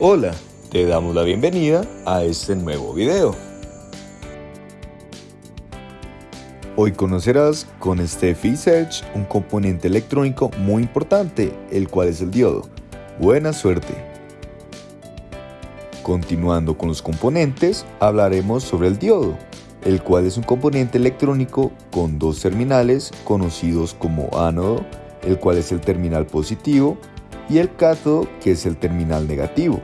Hola, te damos la bienvenida a este nuevo video. Hoy conocerás con Steffi Search un componente electrónico muy importante, el cual es el diodo. Buena suerte. Continuando con los componentes, hablaremos sobre el diodo, el cual es un componente electrónico con dos terminales conocidos como ánodo, el cual es el terminal positivo, y el cátodo, que es el terminal negativo.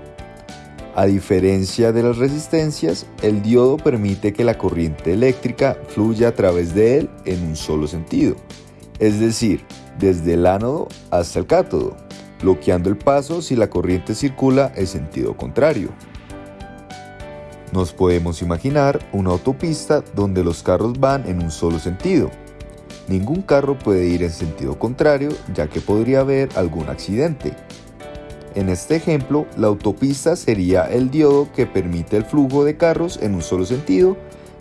A diferencia de las resistencias, el diodo permite que la corriente eléctrica fluya a través de él en un solo sentido, es decir, desde el ánodo hasta el cátodo, bloqueando el paso si la corriente circula en sentido contrario. Nos podemos imaginar una autopista donde los carros van en un solo sentido, Ningún carro puede ir en sentido contrario ya que podría haber algún accidente. En este ejemplo, la autopista sería el diodo que permite el flujo de carros en un solo sentido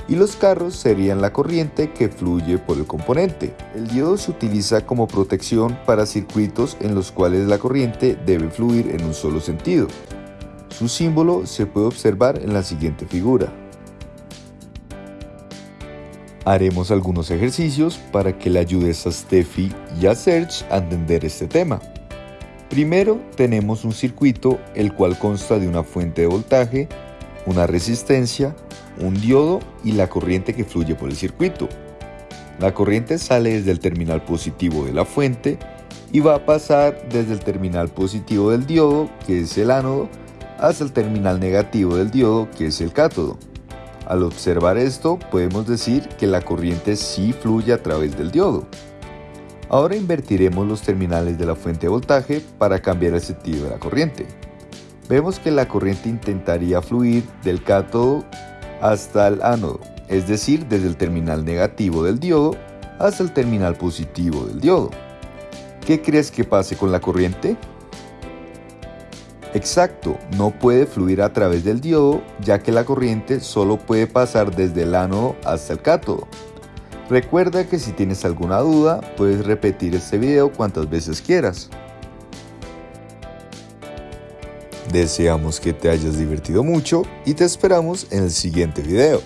y los carros serían la corriente que fluye por el componente. El diodo se utiliza como protección para circuitos en los cuales la corriente debe fluir en un solo sentido. Su símbolo se puede observar en la siguiente figura. Haremos algunos ejercicios para que le ayudes a Steffi y a Serge a entender este tema. Primero tenemos un circuito el cual consta de una fuente de voltaje, una resistencia, un diodo y la corriente que fluye por el circuito. La corriente sale desde el terminal positivo de la fuente y va a pasar desde el terminal positivo del diodo, que es el ánodo, hasta el terminal negativo del diodo, que es el cátodo. Al observar esto, podemos decir que la corriente sí fluye a través del diodo. Ahora invertiremos los terminales de la fuente de voltaje para cambiar el sentido de la corriente. Vemos que la corriente intentaría fluir del cátodo hasta el ánodo, es decir, desde el terminal negativo del diodo hasta el terminal positivo del diodo. ¿Qué crees que pase con la corriente? Exacto, no puede fluir a través del diodo ya que la corriente solo puede pasar desde el ánodo hasta el cátodo. Recuerda que si tienes alguna duda puedes repetir este video cuantas veces quieras. Deseamos que te hayas divertido mucho y te esperamos en el siguiente video.